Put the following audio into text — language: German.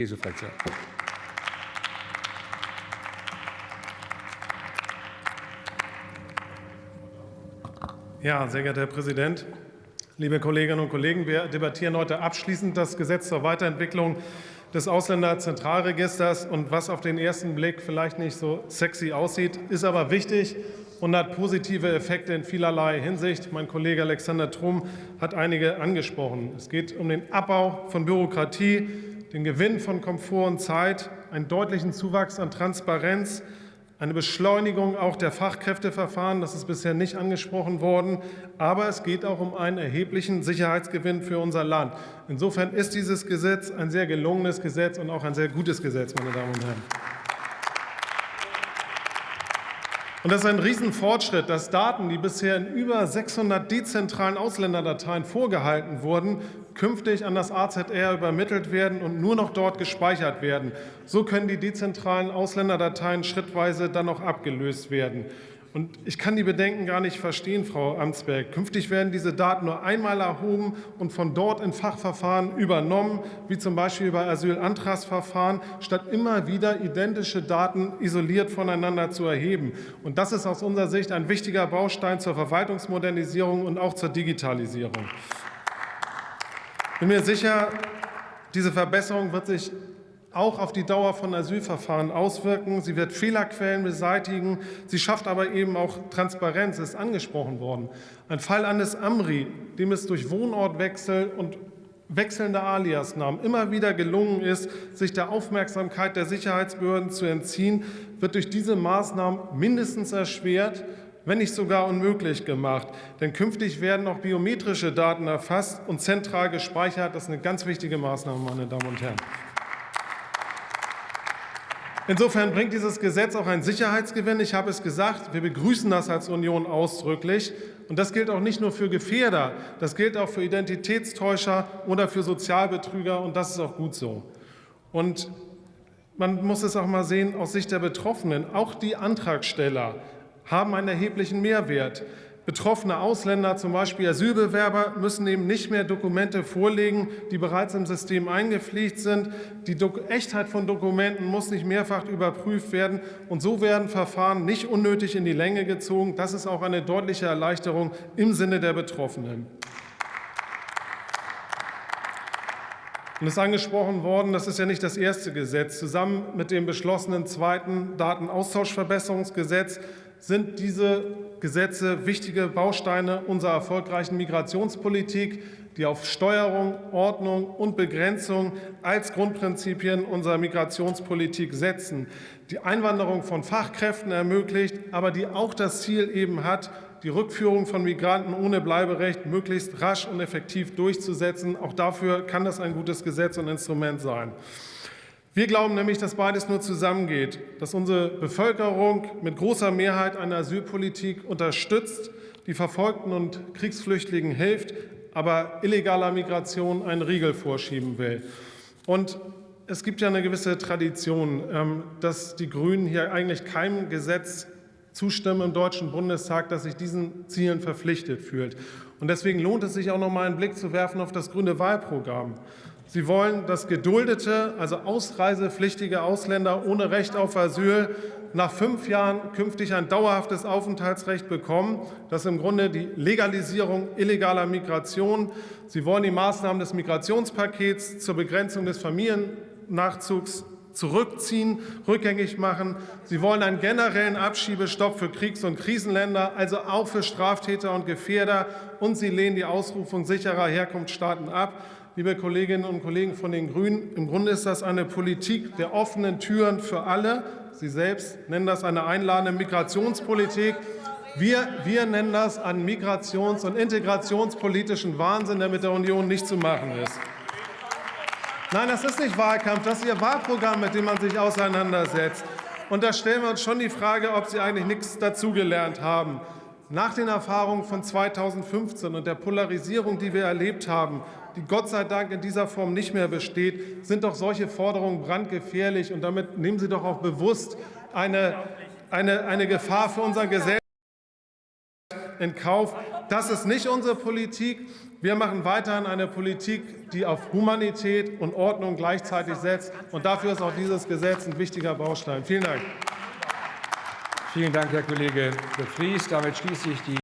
CSU-Fraktion. Ja, sehr geehrter Herr Präsident, liebe Kolleginnen und Kollegen, wir debattieren heute abschließend das Gesetz zur Weiterentwicklung des Ausländerzentralregisters. Und was auf den ersten Blick vielleicht nicht so sexy aussieht, ist aber wichtig und hat positive Effekte in vielerlei Hinsicht. Mein Kollege Alexander Trum hat einige angesprochen. Es geht um den Abbau von Bürokratie, den Gewinn von Komfort und Zeit, einen deutlichen Zuwachs an Transparenz, eine Beschleunigung auch der Fachkräfteverfahren, das ist bisher nicht angesprochen worden, aber es geht auch um einen erheblichen Sicherheitsgewinn für unser Land. Insofern ist dieses Gesetz ein sehr gelungenes Gesetz und auch ein sehr gutes Gesetz, meine Damen und Herren. Und das ist ein Riesenfortschritt, dass Daten, die bisher in über 600 dezentralen Ausländerdateien vorgehalten wurden, künftig an das AZR übermittelt werden und nur noch dort gespeichert werden. So können die dezentralen Ausländerdateien schrittweise dann auch abgelöst werden. Und ich kann die Bedenken gar nicht verstehen, Frau Amtsberg. Künftig werden diese Daten nur einmal erhoben und von dort in Fachverfahren übernommen, wie zum Beispiel bei Asylantragsverfahren, statt immer wieder identische Daten isoliert voneinander zu erheben. Und das ist aus unserer Sicht ein wichtiger Baustein zur Verwaltungsmodernisierung und auch zur Digitalisierung. Ich bin mir sicher, diese Verbesserung wird sich auch auf die Dauer von Asylverfahren auswirken. Sie wird Fehlerquellen beseitigen. Sie schafft aber eben auch Transparenz, ist angesprochen worden. Ein Fall Andes Amri, dem es durch Wohnortwechsel und wechselnde Aliasnamen immer wieder gelungen ist, sich der Aufmerksamkeit der Sicherheitsbehörden zu entziehen, wird durch diese Maßnahmen mindestens erschwert, wenn nicht sogar unmöglich gemacht. Denn künftig werden auch biometrische Daten erfasst und zentral gespeichert. Das ist eine ganz wichtige Maßnahme, meine Damen und Herren. Insofern bringt dieses Gesetz auch einen Sicherheitsgewinn. Ich habe es gesagt, wir begrüßen das als Union ausdrücklich. Und das gilt auch nicht nur für Gefährder, das gilt auch für Identitätstäuscher oder für Sozialbetrüger. Und das ist auch gut so. Und man muss es auch mal sehen aus Sicht der Betroffenen. Auch die Antragsteller haben einen erheblichen Mehrwert. Betroffene Ausländer, zum Beispiel Asylbewerber, müssen eben nicht mehr Dokumente vorlegen, die bereits im System eingepflegt sind. Die Echtheit von Dokumenten muss nicht mehrfach überprüft werden. Und so werden Verfahren nicht unnötig in die Länge gezogen. Das ist auch eine deutliche Erleichterung im Sinne der Betroffenen. Und es ist angesprochen worden, das ist ja nicht das erste Gesetz. Zusammen mit dem beschlossenen zweiten Datenaustauschverbesserungsgesetz sind diese Gesetze wichtige Bausteine unserer erfolgreichen Migrationspolitik, die auf Steuerung, Ordnung und Begrenzung als Grundprinzipien unserer Migrationspolitik setzen, die Einwanderung von Fachkräften ermöglicht, aber die auch das Ziel eben hat, die Rückführung von Migranten ohne Bleiberecht möglichst rasch und effektiv durchzusetzen. Auch dafür kann das ein gutes Gesetz und Instrument sein. Wir glauben nämlich, dass beides nur zusammengeht, dass unsere Bevölkerung mit großer Mehrheit eine Asylpolitik unterstützt, die Verfolgten und Kriegsflüchtlingen hilft, aber illegaler Migration einen Riegel vorschieben will. Und es gibt ja eine gewisse Tradition, ähm, dass die Grünen hier eigentlich keinem Gesetz zustimmen im Deutschen Bundestag, das sich diesen Zielen verpflichtet fühlt. Und deswegen lohnt es sich auch noch mal einen Blick zu werfen auf das grüne Wahlprogramm. Sie wollen, dass geduldete, also ausreisepflichtige Ausländer ohne Recht auf Asyl nach fünf Jahren künftig ein dauerhaftes Aufenthaltsrecht bekommen. Das ist im Grunde die Legalisierung illegaler Migration. Sie wollen die Maßnahmen des Migrationspakets zur Begrenzung des Familiennachzugs zurückziehen, rückgängig machen. Sie wollen einen generellen Abschiebestopp für Kriegs- und Krisenländer, also auch für Straftäter und Gefährder. Und sie lehnen die Ausrufung sicherer Herkunftsstaaten ab liebe Kolleginnen und Kollegen von den Grünen, im Grunde ist das eine Politik der offenen Türen für alle. Sie selbst nennen das eine einladende Migrationspolitik. Wir, wir nennen das einen migrations- und integrationspolitischen Wahnsinn, der mit der Union nicht zu machen ist. Nein, das ist nicht Wahlkampf, das ist Ihr Wahlprogramm, mit dem man sich auseinandersetzt. Und da stellen wir uns schon die Frage, ob Sie eigentlich nichts dazugelernt haben. Nach den Erfahrungen von 2015 und der Polarisierung, die wir erlebt haben, die Gott sei Dank in dieser Form nicht mehr besteht, sind doch solche Forderungen brandgefährlich. Und damit nehmen Sie doch auch bewusst eine, eine, eine Gefahr für unser Gesellschaft in Kauf. Das ist nicht unsere Politik. Wir machen weiterhin eine Politik, die auf Humanität und Ordnung gleichzeitig setzt. Und dafür ist auch dieses Gesetz ein wichtiger Baustein. Vielen Dank. Vielen Dank, Herr Kollege de Vries. Damit schließe ich die